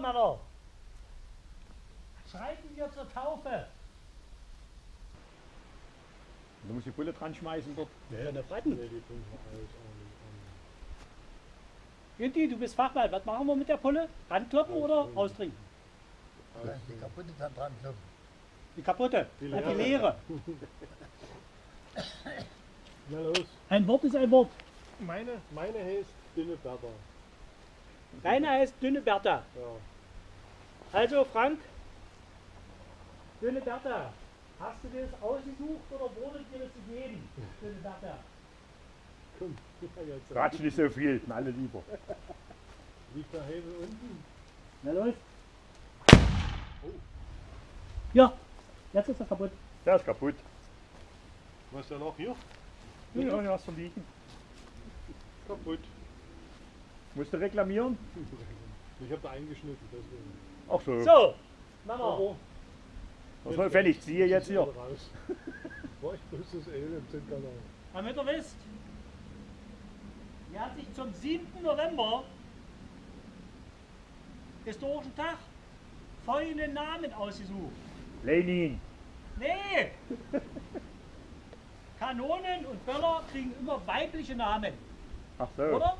Männer. Schreiten wir zur Taufe. Du musst die Bulle dran schmeißen dort. Ja, ja, eine Breiten. Nee, die tun wir alt auch nicht Günti, du bist Fachmann. Was machen wir mit der Pulle? Rankloppen oder raustrinken? an. Die kaputte dann dran kloppen. Die kaputte. Die Und die leere. leere. Na los. Ein Wort ist ein Wort. Meine, meine heißt dünne Bertha. Deine heißt dünne Bertha. Ja. Also Frank, dünne Bertha. Hast du dir das ausgesucht oder wurde dir das gegeben? Dünne Bertha. Komm. Quatsch nicht so viel, alle lieber. Liegt der Hebel unten? Na los. Oh. Ja, jetzt ist er kaputt. Der ist kaputt. Was ist da noch hier? Ja, ja, hast du liegen. Kaputt. Musst du reklamieren? Ich habe da eingeschnitten, deswegen. Ach so. So, Männer. Oh, Was soll wenn ich ziehe jetzt hier? Raus. War ich bloß das Öl im Zinnkanal. Damit ihr wisst, er hat sich zum 7. November, historischen Tag, folgenden Namen ausgesucht. Lenin. Nee! Kanonen und Böller kriegen immer weibliche Namen, Ach so. oder?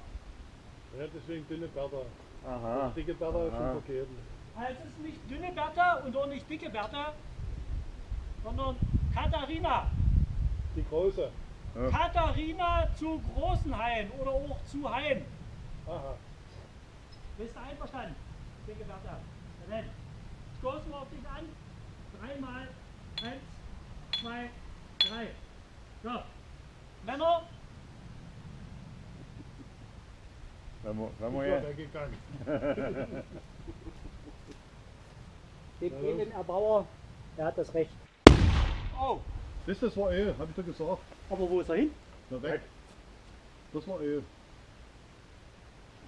Ja, deswegen dünne Bertha. Aha. Dicke Bertha ist Aha. schon verkehrt. Also es ist nicht dünne Bertha und auch nicht dicke Bertha, sondern Katharina. Die große. Ja. Katharina zu Großenhain oder auch zu Hain. Aha. Bist du einverstanden? Dicke Bertha. Dann stoßen wir auf dich an. Dreimal. Eins, zwei, drei. So. Männer, Wenn wir, wenn Ich wir war ja, weggegangen. gib Na ihm den Erbauer, er hat das Recht. Oh, Das, das war Öl, hab ich doch gesagt. aber wo ist er hin? Na weg. Das war Öl.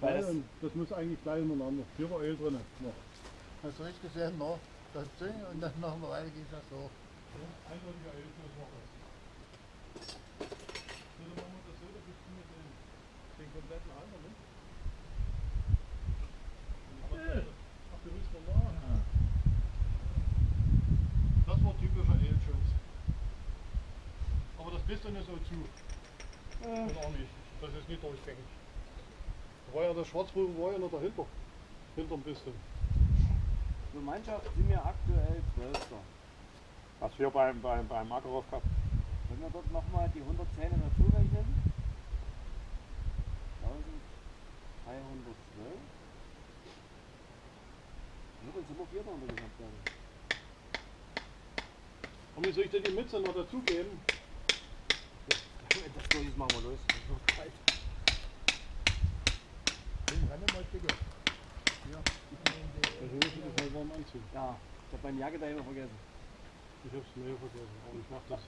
Gleich das- das muss eigentlich gleich hintereinander. Hier war Öl drin. Noch. Hast du nicht gesehen, noch das Ding und dann noch eine Weile geht das so. Eindeutiger Öl, war das. So, dann machen wir das so, da bist du mit den, den kompletten Halter, ne? Ach, du willst normal? Das war typischer Ölschutz. Aber das Piston ist so zu. Und auch nicht. Das ist nicht durchgängig. Da war ja der Schwarzpulver war ja noch dahinter. Hinterm Piston. Gemeinschaft sind wir aktuell Zwölfter. was wir beim, beim, beim Makarov gehabt Wenn wir dort nochmal die 110 dazu rechnen, 1312. Ja, dann sind wir Vierter in der Gesamtwertung. Und wie soll ich denn die Mütze noch dazugeben? Das Gleiche machen wir los. Das noch kalt. Den mal. Also muss ich das warm anziehen. Ja, ich habe meine Jacke daheim vergessen. Ich hab's Mail vergessen, aber ich mach das.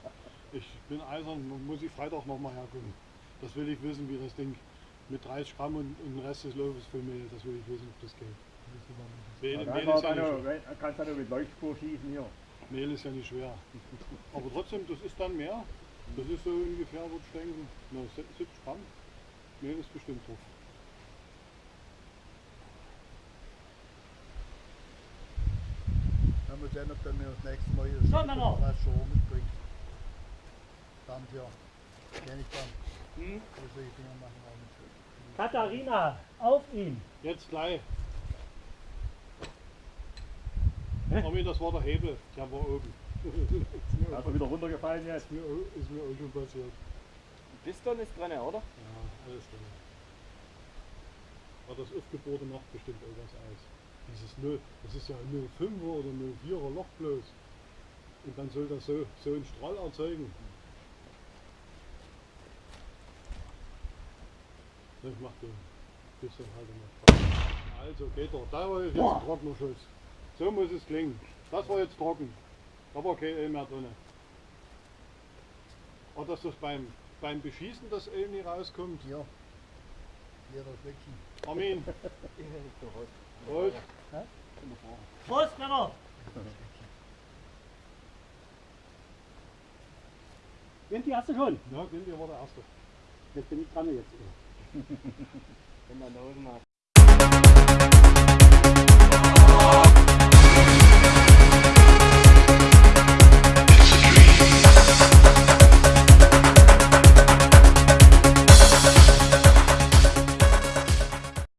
Ich bin eisern, muss ich Freitag nochmal herkommen. Das will ich wissen, wie das Ding mit 30 Gramm und, und den Rest des Laufes für Mehl, das will ich wissen, ob das geht. Mehl, Ja, Mehl, ist ja nicht, noch- kannst du mit Leuchtspur schießen hier. Mehl ist ja nicht schwer. Aber trotzdem, das ist dann mehr. Das ist so ungefähr, würde ich denken, na, 70 Gramm. Mehl ist bestimmt drauf. Dann muss sehen, ob der mir das nächste Mal das So, was schon mitbringt. Dann hier. Kenn ich dann. Hm? So solche Dinger machen auch nicht. Katharina, auf ihn. Jetzt gleich. Armin, das war der Hebel, der war oben. Du wieder runtergefallen jetzt? Ist mir, ist mir auch schon passiert. Piston ist drin, oder? Ja, alles drin. Aber das Aufgebohrte macht bestimmt auch was aus. Dieses 0, das ist ja ein 05er oder 04er Loch bloß. Und dann soll das so, so einen Strahl erzeugen. Das macht den bisschen halt noch. Also geht er. Da war jetzt ein trockener Schuss. So muss es klingen. Das war jetzt trocken. Da war kein Öl mehr drin. Aber dass das beim, beim Beschießen das Öl nicht rauskommt. Hier. Hier das Fleckchen. Armin, Ich hätte es doch heute. Prost. Prost, Männer. Vinti, hast du schon? Ja, Günther war der Erste. Jetzt bin ich dran jetzt. Wenn man Nosen hat.